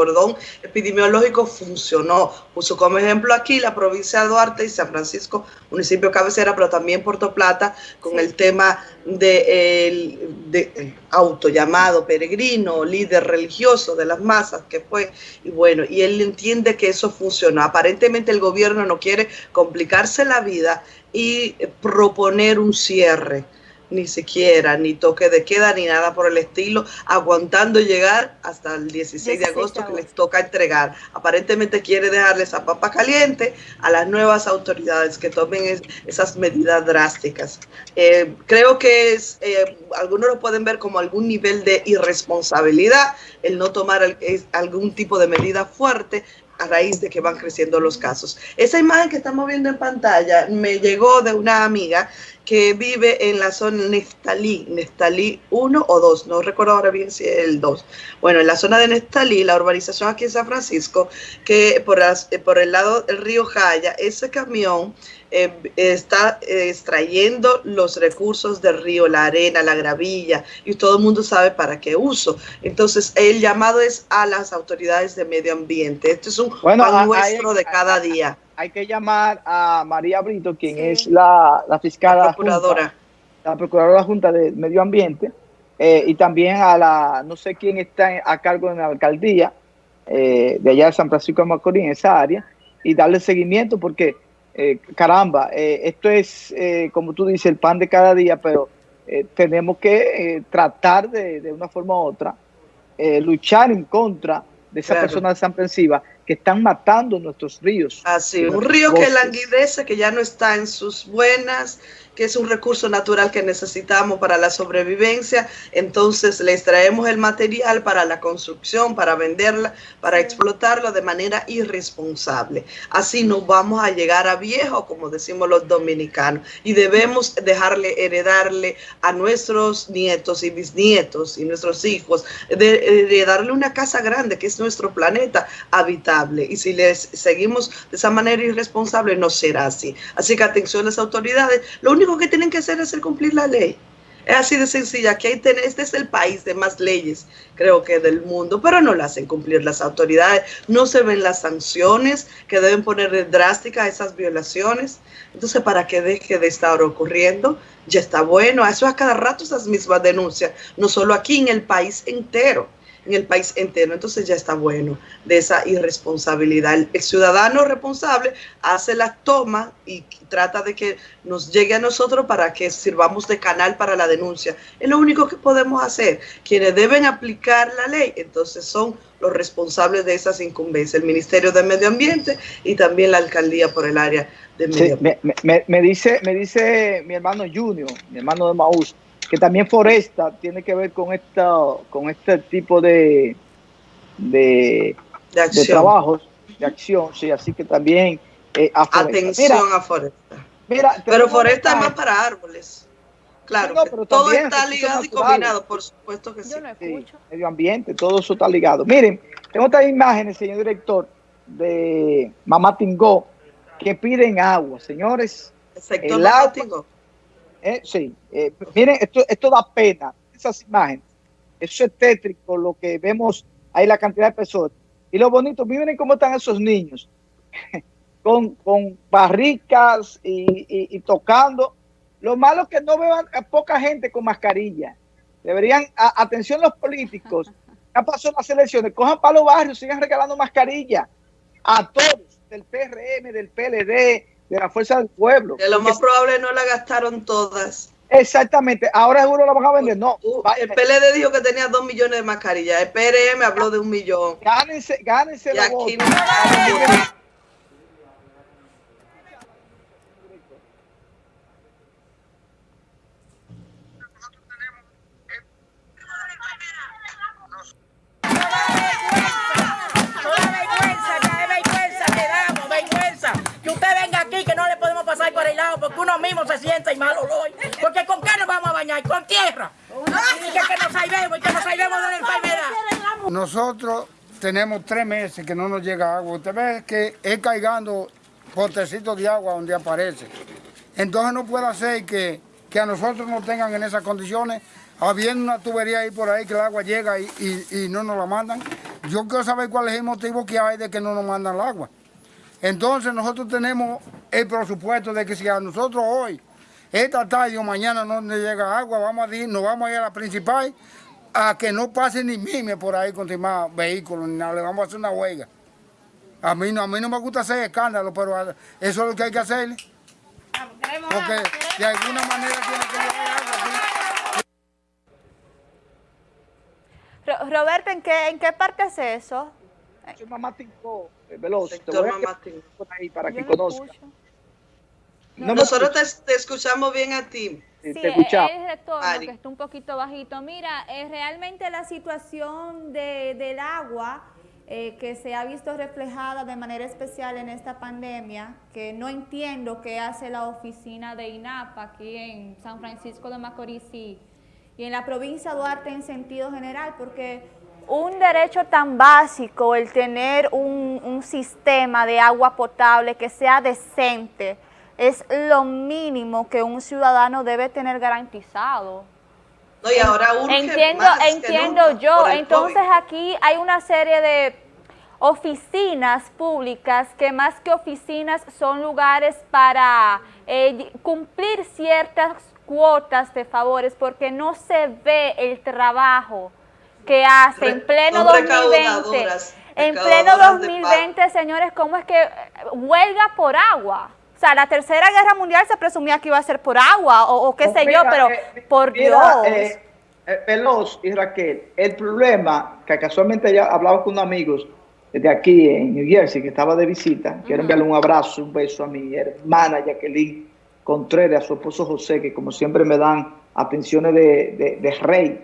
cordón epidemiológico funcionó. Puso como ejemplo aquí la provincia de Duarte y San Francisco, municipio cabecera, pero también Puerto Plata, con el tema de, de auto llamado peregrino, líder religioso de las masas que fue, y bueno, y él entiende que eso funcionó. Aparentemente el gobierno no quiere complicarse la vida y proponer un cierre ni siquiera, ni toque de queda, ni nada por el estilo, aguantando llegar hasta el 16 de agosto que les toca entregar. Aparentemente quiere dejarles a papa caliente a las nuevas autoridades que tomen esas medidas drásticas. Eh, creo que es, eh, algunos lo pueden ver como algún nivel de irresponsabilidad el no tomar algún tipo de medida fuerte, a raíz de que van creciendo los casos. Esa imagen que estamos viendo en pantalla me llegó de una amiga que vive en la zona Nestalí, Nestalí 1 o 2, no recuerdo ahora bien si es el 2. Bueno, en la zona de Nestalí, la urbanización aquí en San Francisco, que por, por el lado del río Jaya, ese camión eh, está eh, extrayendo los recursos del río, la arena, la gravilla, y todo el mundo sabe para qué uso. Entonces, el llamado es a las autoridades de medio ambiente. Esto es un bueno, pan nuestro de cada día hay que llamar a María Brito, quien es la, fiscal. La procuradora. la procuradora junta de medio ambiente, eh, y también a la, no sé quién está a cargo de la alcaldía eh, de allá de San Francisco de Macorís, en esa área, y darle seguimiento porque, eh, caramba, esto es, como tú dices, el pan de cada día, pero tenemos que tratar de, de, una forma u otra, luchar en contra de esa persona desamprensiva que están matando nuestros ríos. Así, un río que languidece, que ya no está en sus buenas, que es un recurso natural que necesitamos para la sobrevivencia, entonces le extraemos el material para la construcción, para venderla, para explotarlo de manera irresponsable. Así no vamos a llegar a viejo, como decimos los dominicanos, y debemos dejarle, heredarle a nuestros nietos y bisnietos y nuestros hijos, de, darle una casa grande, que es nuestro planeta habitable. Y si les seguimos de esa manera irresponsable, no será así. Así que atención a las autoridades, lo único que tienen que hacer es cumplir la ley. Es así de sencilla, que este es el país de más leyes, creo que del mundo, pero no la hacen cumplir las autoridades, no se ven las sanciones que deben poner drásticas a esas violaciones. Entonces, para que deje de estar ocurriendo, ya está bueno. Eso a cada rato esas mismas denuncias, no solo aquí, en el país entero en el país entero. Entonces ya está bueno de esa irresponsabilidad. El, ciudadano responsable hace la toma y trata de que nos llegue a nosotros para que sirvamos de canal para la denuncia. Es lo único que podemos hacer. Quienes deben aplicar la ley, entonces son los responsables de esas incumbencias, el Ministerio de Medio Ambiente y también la Alcaldía por el área de Medio Ambiente. me, dice, me dice mi hermano Junior, mi hermano de Maús, que también Foresta tiene que ver con esta, con este tipo de, de, de, trabajos, de acción, sí, así que también eh, atención a Foresta. Mira, pero Foresta es más para árboles. Claro, todo está ligado y combinado, por supuesto que sí. Medio ambiente, todo eso está ligado. Miren, tengo estas imágenes, señor director, de Mamá Tingó, que piden agua, señores. El sector el agua, Tingó. Eh, sí, eh, miren, esto, esto da pena, esas imágenes. Eso es tétrico, lo que vemos ahí, la cantidad de personas. Y lo bonito, miren cómo están esos niños, con, con barricas y, tocando. Lo malo es que no vean a poca gente con mascarilla. Deberían, atención los políticos, ya pasó las elecciones, cojan para los barrios, sigan regalando mascarilla a todos, del PRM, del PLD, de la fuerza del pueblo. Que lo más probable no la gastaron todas. Exactamente, ahora seguro la van a vender. No, el PLD dijo que tenía dos millones de mascarillas, el PRM habló de un millón. Gánense, gánense la aquí porque uno mismo se siente y mal olor. Porque ¿con qué nos vamos a bañar? Con tierra. Y que, nos salvemos y que nos salvemos de la enfermedad. Nosotros tenemos tres meses que no nos llega agua. Usted ve que es caigando potecitos de agua donde aparece. Entonces no puede ser que, que a nosotros nos tengan en esas condiciones, habiendo una tubería ahí por ahí que el agua llega y, y, no nos la mandan. Yo quiero saber cuál es el motivo que hay de que no nos mandan el agua. Entonces nosotros tenemos el presupuesto de que si a nosotros hoy, esta tarde o mañana no nos llega agua, vamos a ir, nos vamos a ir a la principal a que no pase ni mime por ahí con más vehículos ni nada, le vamos a hacer una huelga. A mí no, a mí no me gusta hacer escándalo, pero eso es lo que hay que hacer. Porque de alguna manera tiene que llegar. Roberto, ¿en qué, ¿en qué parte es eso? Soy mamá Tinco, eh, Veloz. Te voy a por ahí para que conozca. Nosotros te, escuchamos bien a ti. Sí, te escuchamos. es retorno, que está un poquito bajito. Mira, es realmente la situación de, del agua eh, que se ha visto reflejada de manera especial en esta pandemia, que no entiendo qué hace la oficina de INAPA aquí en San Francisco de Macorís y, en la provincia de Duarte en sentido general, porque un derecho tan básico, el tener un, un sistema de agua potable que sea decente, es lo mínimo que un ciudadano debe tener garantizado. No, y ahora entiendo, entiendo yo. Entonces aquí hay una serie de oficinas públicas que más que oficinas son lugares para eh, cumplir ciertas cuotas de favores porque no se ve el trabajo que hace en pleno 2020. En pleno 2020, señores, ¿cómo es que huelga por agua? O sea, la tercera guerra mundial se presumía que iba a ser por agua o, qué sé yo, pero eh, por Dios. Eh, eh, Veloz y Raquel, el problema, que casualmente ya hablaba con unos amigos de aquí en New Jersey, que estaba de visita, quiero enviarle un abrazo, un beso a mi hermana Jacqueline Contreras, a su esposo José, que como siempre me dan atenciones de, de, rey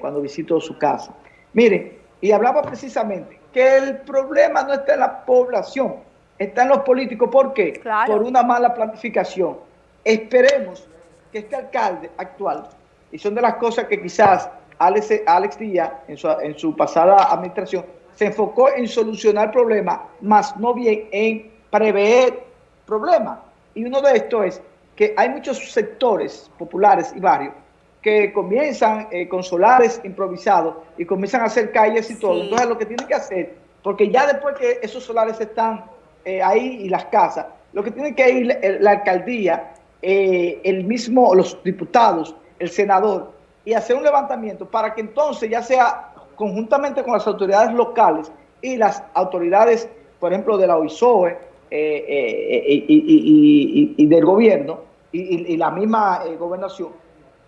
cuando visito su casa. Miren, y hablaba precisamente que el problema no está en la población, están los políticos. ¿Por qué? Por una mala planificación. Esperemos que este alcalde actual, y son de las cosas que quizás Alex, Alex Díaz en su, en su pasada administración se enfocó en solucionar problemas, más no bien en prever problemas. Y uno de estos es que hay muchos sectores populares y barrios que comienzan eh, con solares improvisados y comienzan a hacer calles y todo. Entonces lo que tienen que hacer, porque ya después que esos solares están eh, ahí y las casas. Lo que tiene que ir la alcaldía, eh, el mismo, los diputados, el senador, y hacer un levantamiento para que entonces ya sea conjuntamente con las autoridades locales y las autoridades, por ejemplo, de la OISOE eh, y, del gobierno y, la misma gobernación,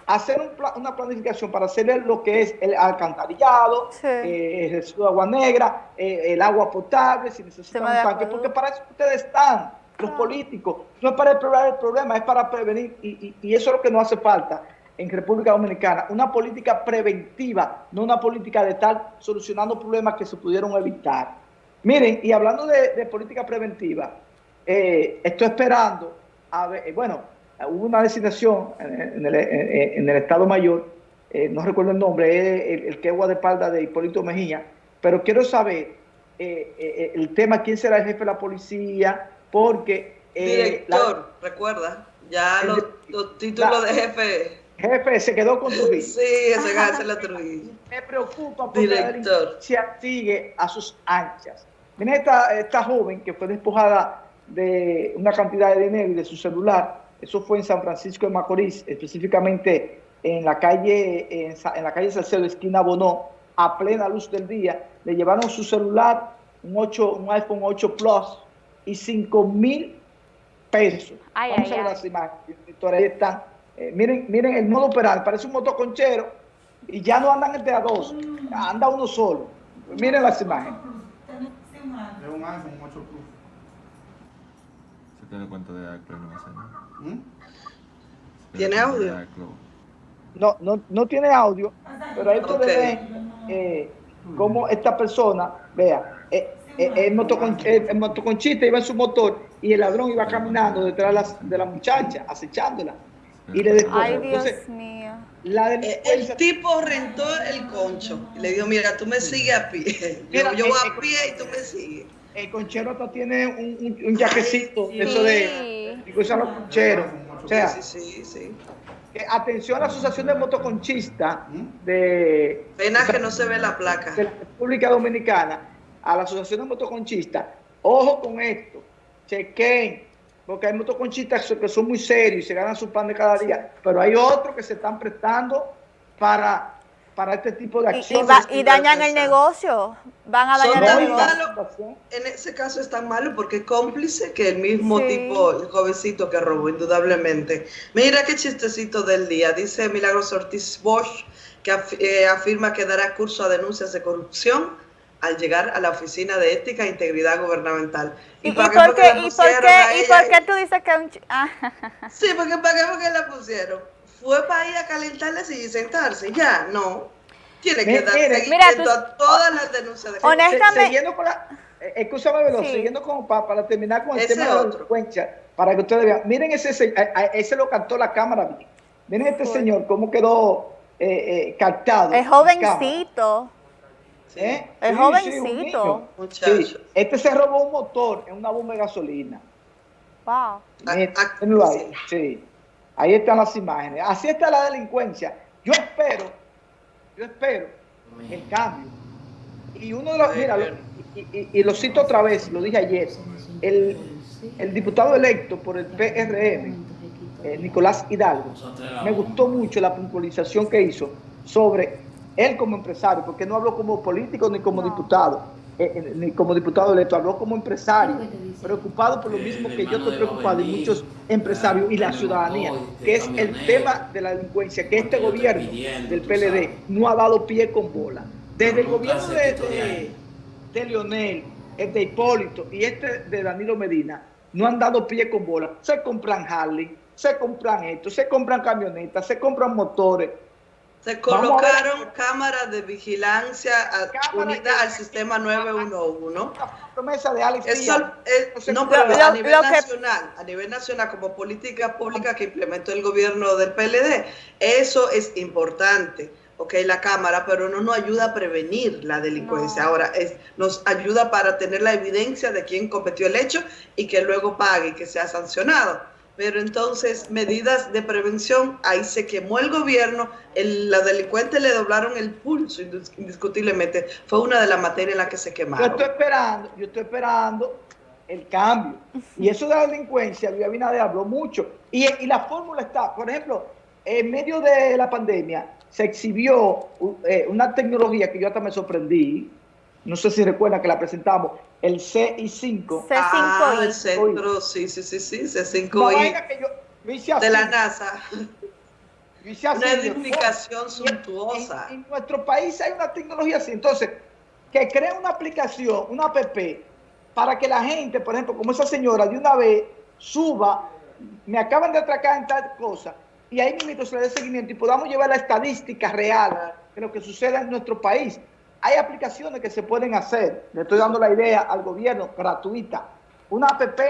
hacer una planificación para hacer lo que es el alcantarillado, eh, el residuo de agua negra, eh, el agua potable, si necesitan un tanque, porque para eso ustedes están, los políticos, no es para explorar el problema, es para prevenir, y, eso es lo que nos hace falta en República Dominicana, una política preventiva, no una política de estar solucionando problemas que se pudieron evitar. Miren, y hablando de, política preventiva, eh, estoy esperando, a ver, bueno, hubo una designación en el, Estado Mayor, eh, no recuerdo el nombre, es el, que es espalda de Hipólito Mejía, pero quiero saber eh, eh, el tema, quién será el jefe de la policía, porque... Director, recuerda, ya los, títulos de jefe... Jefe, se quedó con Trujillo. Sí, ese es la Trujillo. Me preocupa porque Director. se sigue a sus anchas. Mira esta, esta joven que fue despojada de una cantidad de dinero y de su celular, eso fue en San Francisco de Macorís, específicamente en la calle, en, la calle Salcedo, esquina Bonó, a plena luz del día. Le llevaron su celular, un, 8, un iPhone 8 Plus, y 5 mil pesos. Vamos a ver las imágenes. Ahí están. Eh, miren, miren el modo operar, parece un motoconchero y ya no andan entre a dos, anda uno solo. Miren las imágenes. Es un iPhone 8 Plus. Se tiene cuenta de iCloud, no ¿Mm? ¿Tiene audio? No, no, no tiene audio, pero ahí ustedes ven eh, cómo esta persona, vea, eh, eh, el, motoconchita iba en su motor y el ladrón iba caminando detrás de la, muchacha, acechándola. Y le dejó. Ay, Dios mío. el tipo rentó el concho y le dijo, mira, tú me sigues a pie. Yo, yo voy a pie y tú me sigues. El conchero tiene un, un, yajecito, eso de y los concheros. O sea, sí, sí, sí. atención a la Asociación de Motoconchistas de... Pena que no se ve la placa. De la República Dominicana, a la Asociación de Motoconchistas, ojo con esto, chequen, porque hay motoconchistas que son muy serios y se ganan su pan de cada día, pero hay otros que se están prestando para para este tipo de acciones. Y, dañan el negocio, van a dañar el negocio. en ese caso es tan malo porque es cómplice que el mismo tipo, el jovencito que robó, indudablemente. Mira qué chistecito del día, dice Milagros Ortiz Bosch, que eh, afirma que dará curso a denuncias de corrupción al llegar a la Oficina de Ética e Integridad Gubernamental. ¿Y, por, qué, ¿y, por, qué, ¿y por qué tú dices que un... Ah. Sí, porque ¿para qué, porque la pusieron? Fue para ir a calentarles y sentarse, ya, no. Tiene que dar seguimiento a todas las denuncias de Honestamente. Siguiendo con la, eh, escúchame, Veloz, siguiendo con, para, para, terminar con el tema de la delincuencia, para que ustedes vean, miren ese, ese lo cantó la cámara, miren este señor, cómo quedó eh, eh, captado. Es jovencito. ¿Eh? El jovencito. Sí, este se robó un motor en una bomba de gasolina. Wow. ahí, sí. Ahí están las imágenes. Así está la delincuencia. Yo espero, yo espero el cambio. Y uno de los, mira, y, lo cito otra vez, lo dije ayer, el, diputado electo por el PRM, eh, Nicolás Hidalgo, me gustó mucho la puntualización que hizo sobre él como empresario, porque no habló como político ni como diputado eh, eh, ni como diputado electo, habló como empresario, preocupado por lo mismo que yo estoy preocupado y muchos empresarios y la ciudadanía, que es el tema de la delincuencia, que este gobierno del PLD no ha dado pie con bola. Desde el gobierno de, de, Leonel, el de Hipólito y este de Danilo Medina, no han dado pie con bola. Se compran Harley, se compran esto, se compran camionetas, se compran motores, se colocaron cámaras de vigilancia unidas al sistema 911. promesa de Alex Eso, no, pero a nivel nacional, a nivel nacional, como política pública que implementó el gobierno del PLD, eso es importante. Ok, la cámara, pero no nos ayuda a prevenir la delincuencia. Ahora, es, nos ayuda para tener la evidencia de quién cometió el hecho y que luego pague y que sea sancionado pero entonces medidas de prevención, ahí se quemó el gobierno, el, los delincuentes le doblaron el pulso indiscutiblemente, fue una de las materias en las que se quemaron. Yo estoy esperando, yo estoy esperando el cambio. Y eso de la delincuencia, Luis Abinader habló mucho. Y, la fórmula está, por ejemplo, en medio de la pandemia se exhibió eh, una tecnología que yo hasta me sorprendí, no sé si recuerdan que la presentamos, el CI5. C5I. Ah, el centro, sí, sí, sí, sí, C5I. de la NASA. una edificación suntuosa. En, nuestro país hay una tecnología así. Entonces, que crea una aplicación, una app, para que la gente, por ejemplo, como esa señora, de una vez suba, me acaban de atracar en tal cosa, y ahí mismo se le dé seguimiento y podamos llevar la estadística real de lo que sucede en nuestro país. Hay aplicaciones que se pueden hacer, le estoy dando la idea al gobierno, gratuita, una app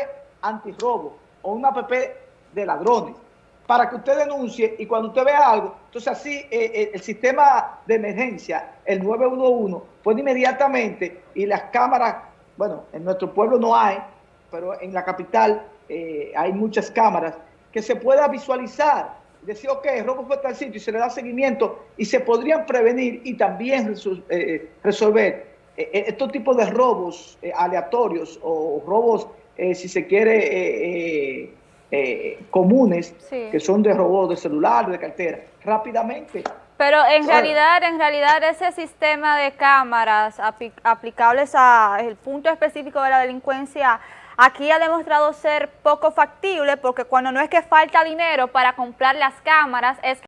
antirrobo o una app de ladrones, para que usted denuncie y cuando usted vea algo, entonces así eh, eh, el sistema de emergencia, el 911, puede inmediatamente y las cámaras, bueno, en nuestro pueblo no hay, pero en la capital eh, hay muchas cámaras, que se pueda visualizar decir, ok, robo fue tal sitio y se le da seguimiento y se podrían prevenir y también eh, resolver eh, eh, estos tipos de robos aleatorios o robos, si se quiere, comunes, que son de robos de celular, de cartera, rápidamente. Pero en realidad, en realidad ese sistema de cámaras aplicables al punto específico de la delincuencia Aquí ha demostrado ser poco factible porque cuando no es que falta dinero para comprar las cámaras, es